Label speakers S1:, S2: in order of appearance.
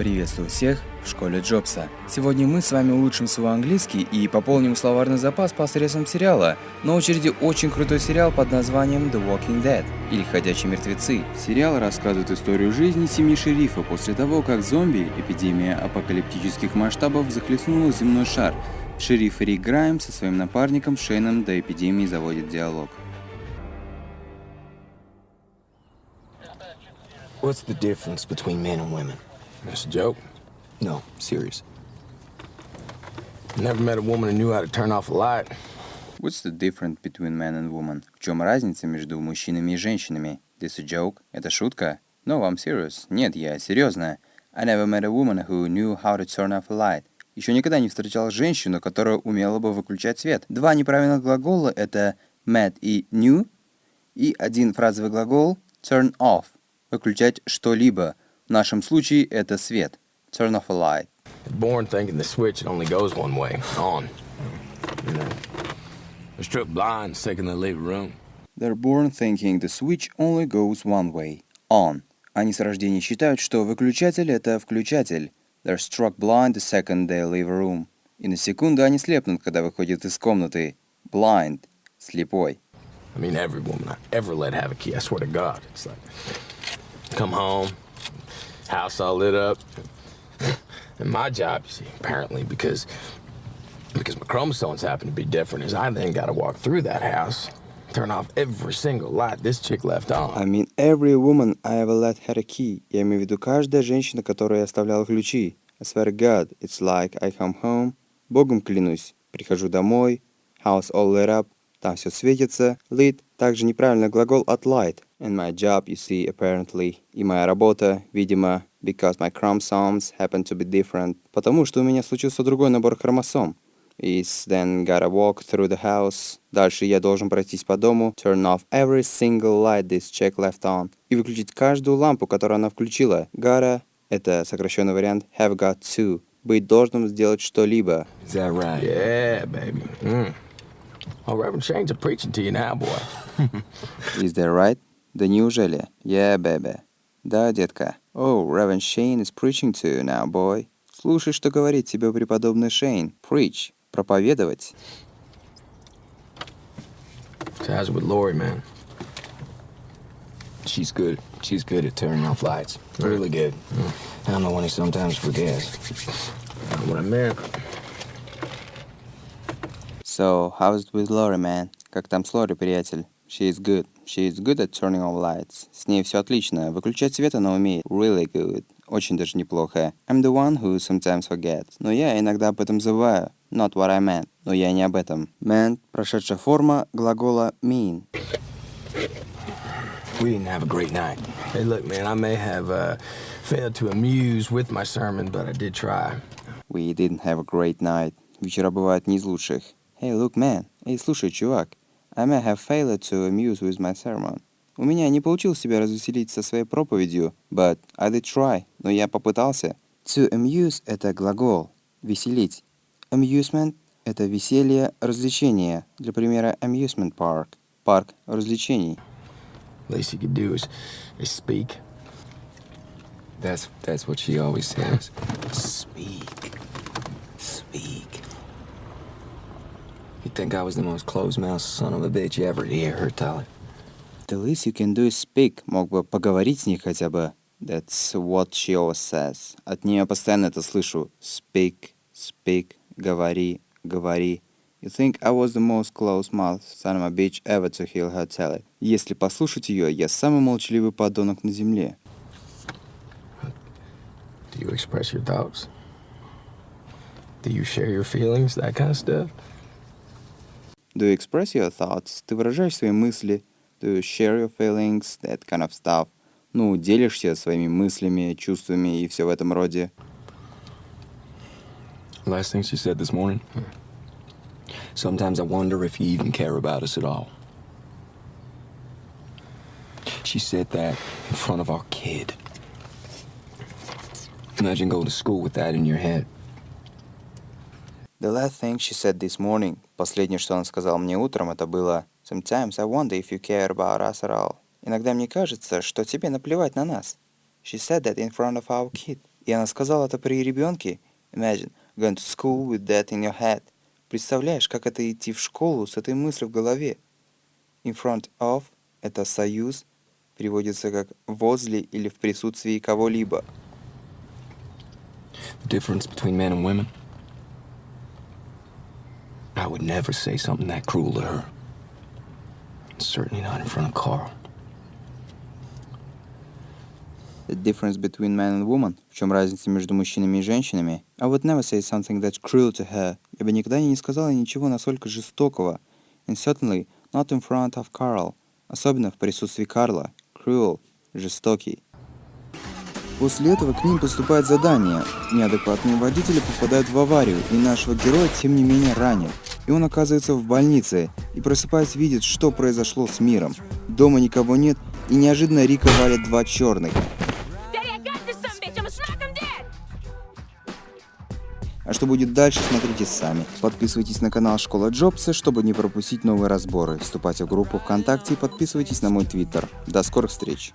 S1: Приветствую всех в школе Джобса. Сегодня мы с вами улучшим свой английский и пополним словарный запас посредством сериала. На очереди очень крутой сериал под названием The Walking Dead или Ходячие мертвецы. Сериал рассказывает историю жизни семьи шерифа после того, как зомби, эпидемия апокалиптических масштабов, захлестнула земной шар. Шериф Рик Грайм со своим напарником Шейном до эпидемии заводит диалог.
S2: What's the difference between men and women?
S3: That's a joke.
S2: No, serious.
S3: Never met a woman who knew how to turn off a light.
S1: What's the difference between man and woman? В чем разница между мужчинами и женщинами? This a joke? Это шутка? No, I'm serious. Нет, я серьезно. I never met a woman who knew how to turn off a light. Еще никогда не встречал женщину, которая умела бы выключать свет. Два неправильных глагола — это met и knew, и один фразовый глагол turn off — выключать что-либо. В нашем случае это свет. Turn off a light.
S3: Born thinking the switch only goes one way, on. You know, they're struck blind the second they leave a room.
S1: They're born thinking the switch only goes one way, on. Они с рождения считают, что выключатель — это включатель. They're struck blind the second they leave a room. И на секунду они слепнут, когда выходят из комнаты. Blind — слепой.
S3: I mean, every woman I ever let have a key, I swear to God. It's like, come home, house all lit up. And my job, you see, apparently, because because my chromosomes happen to be different, is I then got to walk through that house, turn off every single light this chick left on.
S1: I mean, every woman I ever let had a key. Я имею в виду каждая женщина, которой я оставлял ключи. I swear to God, it's like I come home. Богом клянусь, прихожу домой, house all lit up, там все светится, lit, также неправильный глагол от light. And my job, you see, apparently. И моя работа, видимо, because my chromosomes happen to be different. Потому что у меня случился другой набор хромосом. Is then gotta walk through the house. Дальше я должен пройтись по дому. Turn off every single light this chick left on. И выключить каждую лампу, которую она включила. Gotta — это сокращенный вариант have got to. Быть должным сделать что-либо.
S2: Is that right?
S3: Yeah, baby. Mm. Oh, Reverend Shane's a preaching to you now, boy.
S1: Is that right? Да неужели? Yeah, baby. Да, детка. Oh, Reverend Shane is preaching to you now, boy. Слушай, что говорит тебе преподобный Шейн. Preach. Проповедовать.
S3: How's it with Lori, man?
S2: She's good. She's good at turning off lights. Really good. I don't know when he sometimes forgets.
S3: Not what I meant.
S1: So, how's it with Lori, man? Как там с Лори, приятель? She is good. She is good at turning off lights. С ней все отлично. Выключать свет она умеет. Really good. Очень даже неплохо. I'm the one who sometimes forgets. Но я иногда об этом забываю. Not what I meant. Но я не об этом. Meant – прошедшая форма глагола mean.
S2: We didn't have a great night.
S3: Hey, look, man, I may have uh, failed to amuse with my sermon, but I did try.
S1: We didn't have a great night. Вечера бывают не из лучших. Hey, look, man. Эй, слушай, чувак. I may have failed to amuse with my sermon. У меня не получилось себя развеселить со своей проповедью, but I did try. Но я попытался. To amuse — это глагол. Веселить. Amusement — это веселье, развлечение. Для примера, amusement park. Парк развлечений.
S3: Least you could do is, is speak.
S2: That's that's what she always says. Speak. You think I was the most closed-mouthed son of a bitch you ever hear her tell it?
S1: The least you can do is speak. Мог бы поговорить с ней хотя бы. That's what she always says. От нее постоянно это слышу. Speak, speak, говори, говори. You think I was the most close-mouthed son of a bitch ever to hear her tell it. Если послушать ее, я самый молчаливый подонок на земле.
S3: Do you express your thoughts? Do you share your feelings, that kind of stuff?
S1: Do you express your thoughts? Ты выражаешь свои мысли? Do you share your feelings? That kind of stuff. Ну, делишься своими мыслями, чувствами и все в этом роде.
S2: Last thing she said this morning. Sometimes I wonder if you even care about us at all. She said that in front of our kid. Imagine going to school with that in your head.
S1: The last thing she said this morning, последнее, что она сказала мне утром, это было Sometimes I wonder if you care about us at all. Иногда мне кажется, что тебе наплевать на нас. She said that in front of our kid. И она сказала это при ребенке. Imagine going to school with that in your head. Представляешь, как это идти в школу с этой мыслью в голове? In front of – это союз, переводится как возле или в присутствии кого-либо.
S2: The difference between men and women? I would never say something that cruel to her. Certainly not in front of Carl.
S1: The difference between man and woman. В чем разница между мужчинами и женщинами? I would never say something that's cruel to her. Я бы никогда не сказала ничего настолько жестокого. And certainly not in front of Carl. Особенно в присутствии Карла. Cruel. Жестокий. После этого к ним поступает задание. Неадекватные водители попадают в аварию, и нашего героя тем не менее ранят. И он оказывается в больнице, и просыпаясь видит, что произошло с миром. Дома никого нет, и неожиданно Рика валит два черных. А что будет дальше, смотрите сами. Подписывайтесь на канал Школа Джобса, чтобы не пропустить новые разборы. Вступайте в группу ВКонтакте и подписывайтесь на мой твиттер. До скорых встреч!